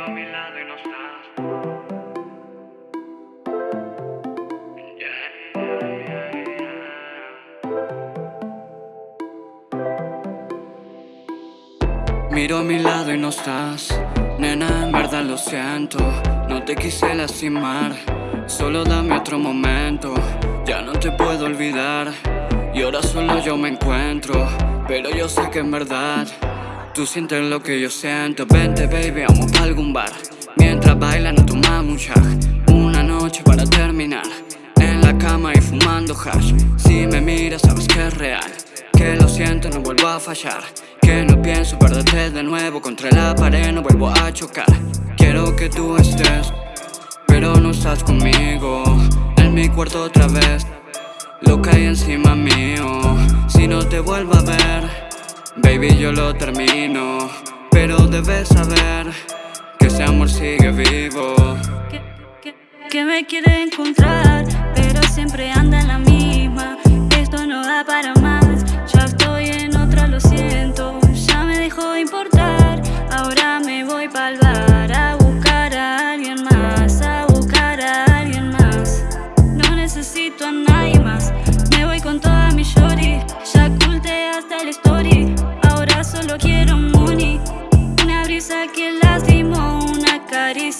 Miro a mi lado y no estás. Miro a mi lado y no estás. Nena, en verdad lo siento. No te quise lastimar. Solo dame otro momento. Ya no te puedo olvidar. Y ahora solo yo me encuentro. Pero yo sé que en verdad tú sientes lo que yo siento. Vente, baby, vamos a algún bar. Mientras bailan, no tomamos un shag. Una noche para terminar. En la cama y fumando hash. Si me miras, sabes que es real. Que lo siento, no vuelvo a fallar. Que no pienso perderte de nuevo. Contra la pared no vuelvo a chocar. Quiero que tú estés, pero no estás conmigo. En mi cuarto otra vez. Lo hay encima mío Si no te vuelvo a ver Baby yo lo termino. Pero debes saber Que ese amor sigue vivo. Que, me quiere encontrar Pero siempre anda en la misma. Esto no da para más. Ya estoy en otra, lo siento. Ya me dejó de importar. Ahora me voy pa'l bar A buscar a alguien más A buscar a alguien más. No necesito a nadie con toda mi shorty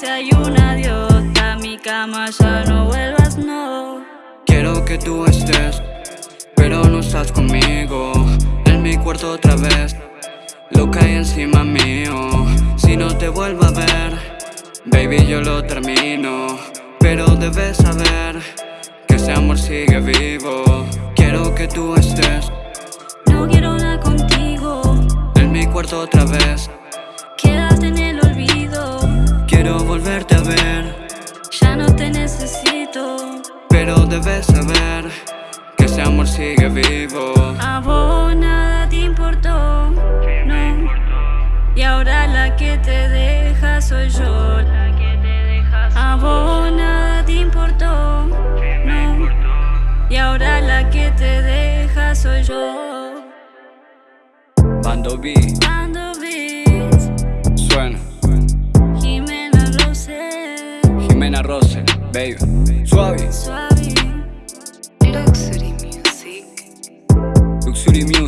caricia y un adiós. A mi cama ya no vuelvas, no. Quiero que tú estés Pero no estás conmigo. En mi cuarto otra vez Lo que hay encima mío. Si no te vuelvo a ver Baby yo lo termino. Pero debes saber Que ese amor sigue vivo. Quiero que tú estés. No quiero nada contigo. En mi cuarto otra vez Quiero volverte a ver Ya no te necesito Pero debes saber Que ese amor sigue vivo A vos nada te importó No Y ahora la que te deja soy yo A vos nada te importó No y ahora la que te deja soy yo. Bando B. Bando Beats. Suena. Jimena Rose, baby. Suave. Suave. Luxury Music. Luxury Music.